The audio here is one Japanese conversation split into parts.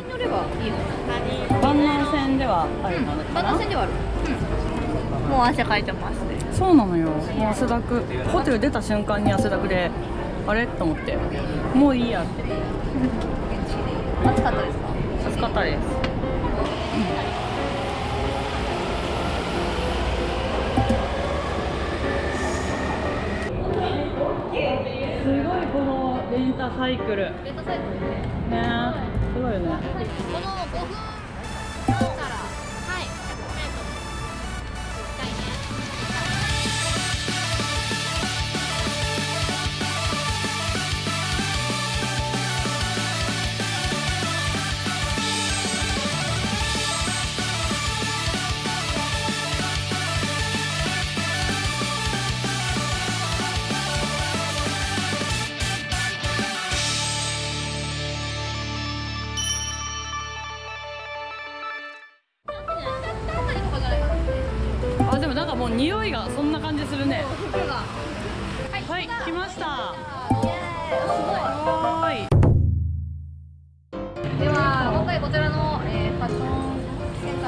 辺に乗ればいいの万南線ではある。のかな万南線ではある。もう汗かいてます。ねそうなのよもう汗だくホテル出た瞬間に汗だくであれ？と思って。もういいやって。暑かったです。か暑かったです。す。ごいこのレンタサイクル。ねレンタサイクルねすごいよね。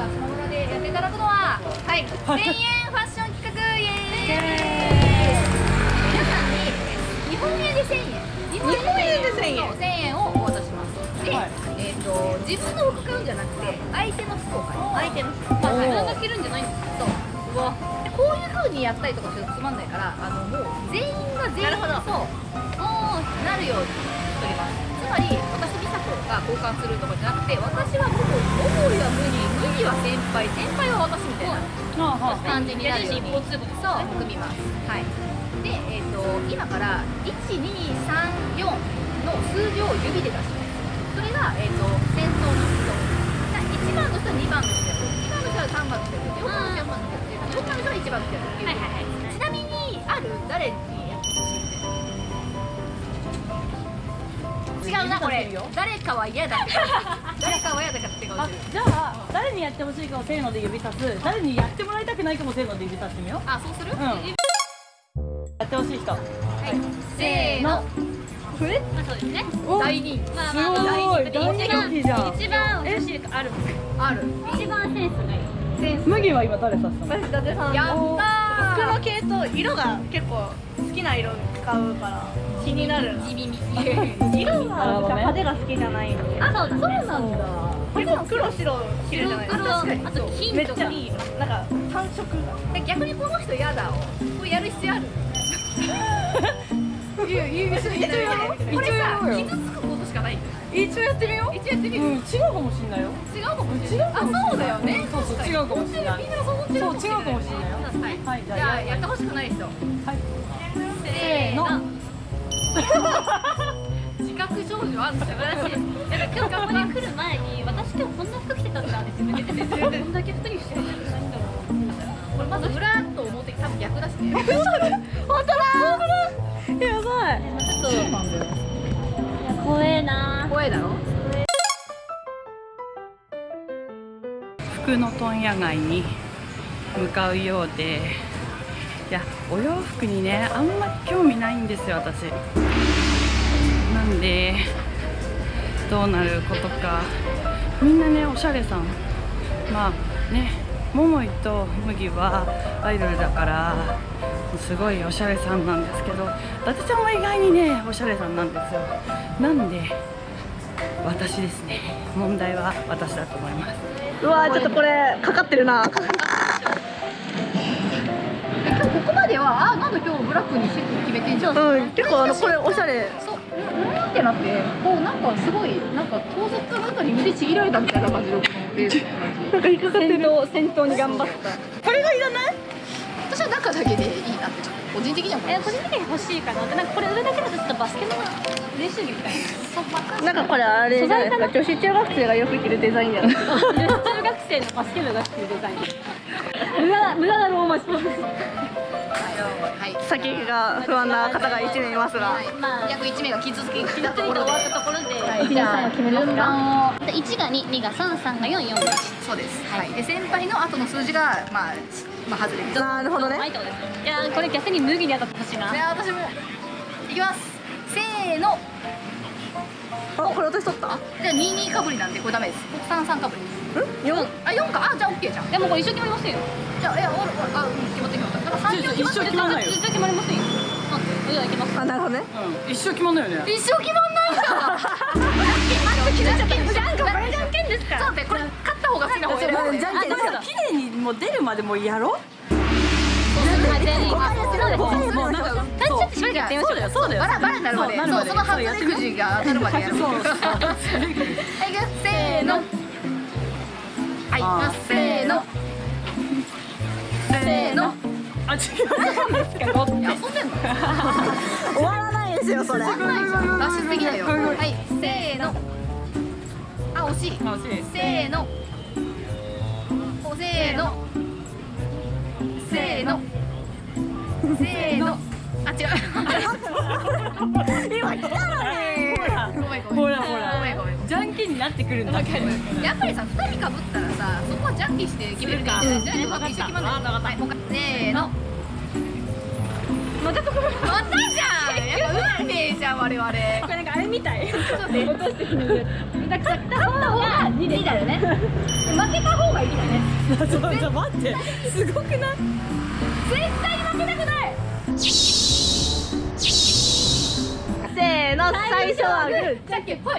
センター島村でやっていただくのははい1000円ファッション企画イエーイ。皆さんにえー日本円で1000円。日本円で1000円。1000円をお渡しします。で、はい。えっ、と自分の服買うんじゃなくて相手の服を買う。相手の服。まあ自分が着るんじゃないんですそう。うわでこういう風にやったりとかするとつまんないからあのもう全員が全員そう。なるようにしております。つまり私と美佐子が交換するとかじゃなくて私はもも桃井は無理無理は先輩先輩は私みたいな感じになるようにそう組みますはいで、えっと今から1234の数字を指で出します。それが、えっと先頭の人。1番の人は2番の人やる。2番の人は3番の人やる4番の人は4番の人やる4番の人は1番の人やるっていう、ちなみにある誰違うなこれ。誰かは嫌だ。誰かは嫌だって顔じゃあ誰にやってほしいかをせーので指さす。誰にやってもらいたくないかもせーので指さしてみよう。あそうする、うん。やってほしい人。はい。せーの。これ？まあそうですね。お大人気すごい。大人気じゃん一番女子ある。ある。一番センスがいい。センス麦は今誰さしたの？私伊達さんやった服の系統色が結構好きな色使うから気になる。な地味に色がなんか派手が好きじゃないあそうそうなんだ。結構黒白着るじゃないですか。あと金とか。めっちゃいいなんか単色逆にこの人嫌だをこれやる必要ある？いやいや一応やろうこれさ一応やろうよ。傷つくことしかない。んだよ一応やってみよ一応やってみる？うん違うかもしんないよ。違うかもしれない。あそうだよね。そうそう違うかもしれない。みんながそう思ってるそう違うかもしれない。よはいはいじゃあやってほしくない人。はい。せーの。の自覚症状あるんですよ素晴らしいやっぱ今日ここに来る前に私今日こんな服着てたんだって自分で言っててどんだけ服にしてるんだろうこれまず裏と表多分逆だしねう本当だやばいちょっといや怖えな怖いだろ服の問屋街に向かうようで。いやお洋服にねあんまり興味ないんですよ私。なんでどうなることか。みんなねおしゃれさん。まあね桃井と麦はアイドルだからすごいおしゃれさんなんですけど伊達ちゃんは意外にねおしゃれさんなんですよ。なんで私ですね。問題は私だと思います。うわーちょっとこれかかってるな。今日ここまではあなんだ今日ブラックにシフト決めてんじゃん。うん結構あのこれおしゃれってなってこうなんかすごいなんか盗撮かなんかに腕ちぎられたみたいな感じのレースなんか引っかかってる。先頭に頑張った。これがいらない？私は中だけでいいなってちょっと個人的には思いえます。個人的に欲しいかなでなんかこれ上だけだとちょっとバスケの練習着みたいな。んかこれあれじゃないですか女子中学生がよく着るデザインじゃないですかな中学生のバスケ部が着てるデザイン。無駄無駄だろうマジはい先が不安な方が一名いますが。はい。まあ約1名が傷つきたと終わころでったところで、はい。じゃあ決順番をで1が2、2が3、3が4、4が1そうです、はい、で先輩の後の数字がまあ、まあ、外れです。なるほどね。はいやーこれ逆に麦に当たってほしいなで私もいきます。せーの。おこれ私取った？じゃあ22かぶりなんでこれダメです。33かぶりん？4あ4か。あじゃあ OK じゃん。でもこれ一緒決まりませんよ。じゃあいやあうん決まって決まっただから3一緒決ま決まりませんよなんでじゃあ行きますあなるほどね。うん。一生決まんないよね。一生決まんない。かじゃんけんじゃんけんじゃんけんこれじゃんけんですか？そうだってこれ勝った方が好きな方選ぶじゃんけんですあでも綺麗にもう出るまでもうやろもうなんかそうちょっとしばらくやってみましょうそうだよそうだよバラバラになるまでそうなるまはいいくせーのはいせーのあ違ういや遊んでんの終わらないですよそれ。脱出できない。よはいせーの。あ惜しい。せーの。おせーの。せーの。せーの。あ違う。今来たのにほらほらほらじゃんけんになってくるんだ。やっぱりさ2人かぶったらさそこはじゃんけんして決めるからじゃないと一緒決まはいもうせーの。またまたじゃん。やっぱ運命じゃん我々。これなんかあれみたい。ちょっとね。落としてるだから勝った方が2だよねで負けた方がいいだね。ちょっと待って。すごくない？絶対に負けたくない。せーの最初はグー。じゃんけんぽい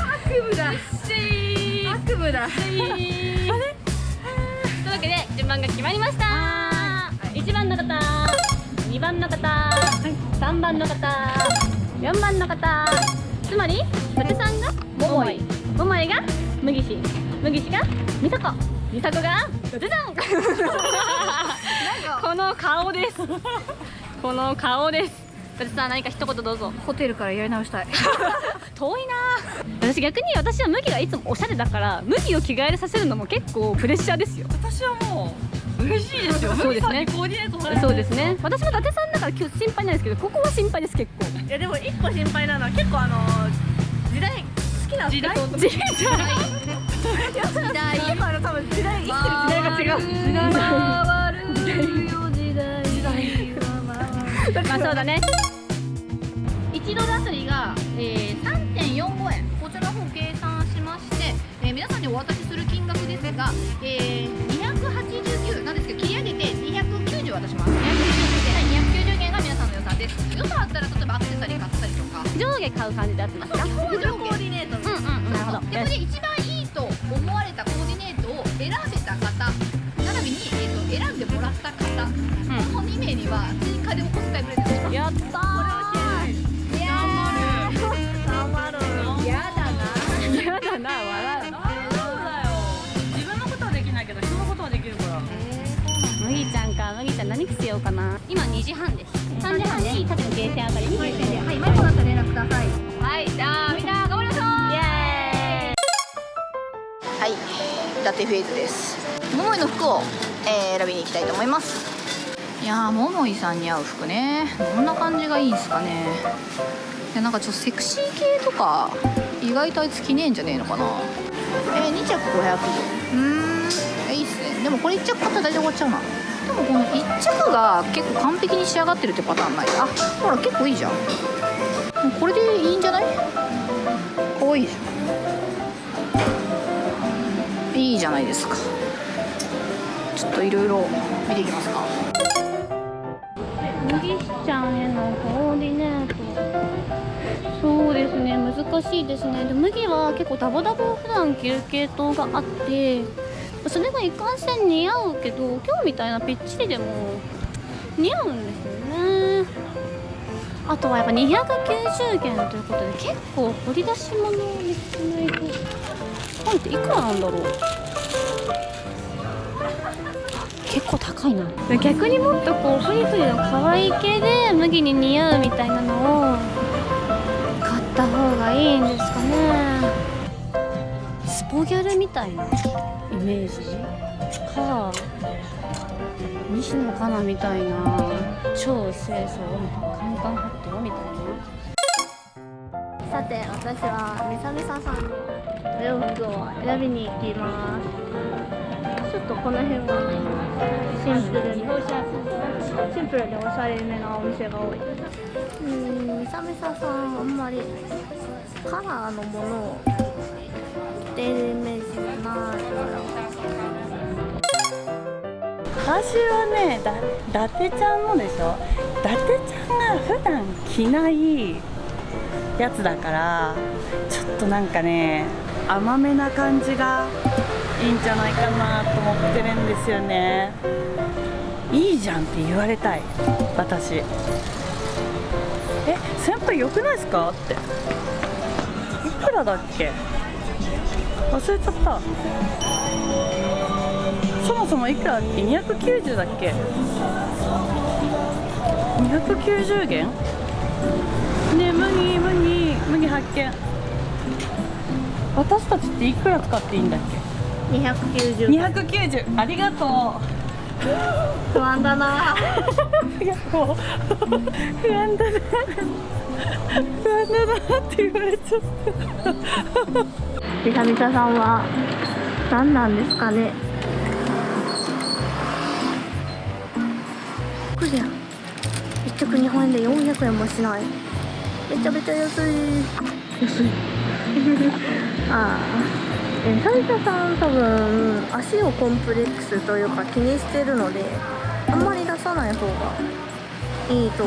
悪夢だ。悪夢だ。というわけで順番が決まりました1番の方2番の方3番の方4番の方つまり伊達さんが桃井桃井が麦氏麦氏が美佐子美佐子が伊達さんこの顔ですこの顔です。伊達さん何か一言どうぞ。ホテルからやり直したい。遠いな。私逆に私は麦がいつもおしゃれだから麦を着替えさせるのも結構プレッシャーですよ。私はもう嬉しいですよ。そうですね。コーディネートされてそうですね。私も伊達さんだから今日心配ないですけどここは心配です結構。いやでも一個心配なのは結構あの時代好きな時代。時代。時代。結構あの多分時代。生きてる時代が違う。時代回る。よ時代時代まあそうだね。1ドルあたりが、えー、3.45円。こちらの方計算しまして、えー皆さんにお渡しする金額ですが、えー、289なんですけど切り上げて290渡します。290円290円が皆さんの予算です。予算あったら例えばアクセサリー買ったりとか。上下買う感じでやってますか？表情コーディネートうんうんなるほど。でこれで一番いいと思われたコーディネートを選べた方並びに、えー、と選んでもらった方、この2名には追加でお小うかな。今2時半です。3時半に多分ゲーセンあたりに。はい、はい、マイコだったら連絡くださいはい、じゃあみんな頑張りましょう。イエはい、ラテフェイズです。桃井の服を、えー選びに行きたいと思います。いやー桃井さんに合う服ね。どんな感じがいいんすかね。いやなんかちょっとセクシー系とか意外とあいつ着ねえんじゃねえのかな。えー、2着500うーん。えいいっすね。でもこれ1着買ったら大体終わっちゃうな。でもこの1着が結構完璧に仕上がってるってパターンない？あほら結構いいじゃん。これでいいんじゃない？可愛いいじゃん。いいじゃないですか。ちょっといろいろ見ていきますか。麦ちゃんへのコーディネート。そうですね難しいですね。で麦は結構ダボダボ普段着る系統があってそれがいかんせん似合うけど今日みたいなぴっちりでも似合うんですよね。あとはやっぱ290元ということで結構掘り出し物を見つけないと本っていくらなんだろう。結構高いな。逆にもっとこうフリフリの可愛い系で麦に似合うみたいなのを買った方がいいんですかね。スポギャルみたいな。メージか西野カナみたいな超清楚カンカンハットみたいなさて私はみさみささんのお洋服を選びに行きますちょっとこの辺はシンプルにシンプルでおしゃれめなお店が多いうん三味ささんあんまりカラーのものをてるイメージがな。いから私はねだ伊達ちゃんのでしょ？伊達ちゃんが普段着ないやつだからちょっとなんかね甘めな感じがいいんじゃないかなと思ってるんですよね。いいじゃんって言われたい私。え先輩良くないですか？って。いくらだっけ？忘れちゃった。そもそもいくらだっけ？290だっけ？290元？ね麦麦麦発見。私たちっていくら使っていいんだっ290け290ありがと不安だな。ういやもう不安だな。不安だなって言われちゃったみさみささんは何なんですかね。こりゃ一着日本円で400円もしない。めちゃめちゃ安い。安い。ああ。えみさみささん多分足をコンプレックスというか気にしてるのであんまり出さない方がいいと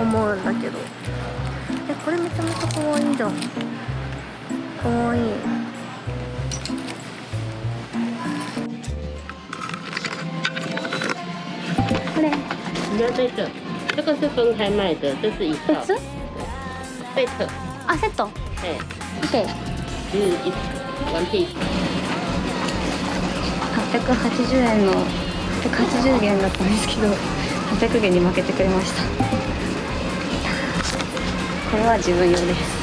思うんだけど。えこれめちゃめちゃ可愛いじゃんかわいい。これ。你要这个，这个是分开卖的，这是一套2つ贝特，あセット？哎，OK 是一 one piece。880円の880元だったんですけど800元に負けてくれました。これは自分用です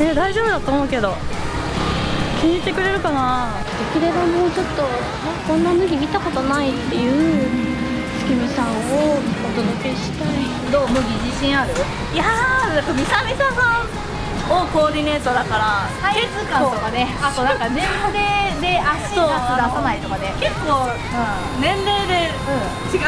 え大丈夫だと思うけど。気に入ってくれるかな。できればもうちょっとこんな麦見たことないっていう月見さんをお届けしたい。どう麦自信ある？いやーなんかみさみささんをコーディネートだからサイズ感とかね。あとなんか年齢で足出す出さないとかで結構年齢で違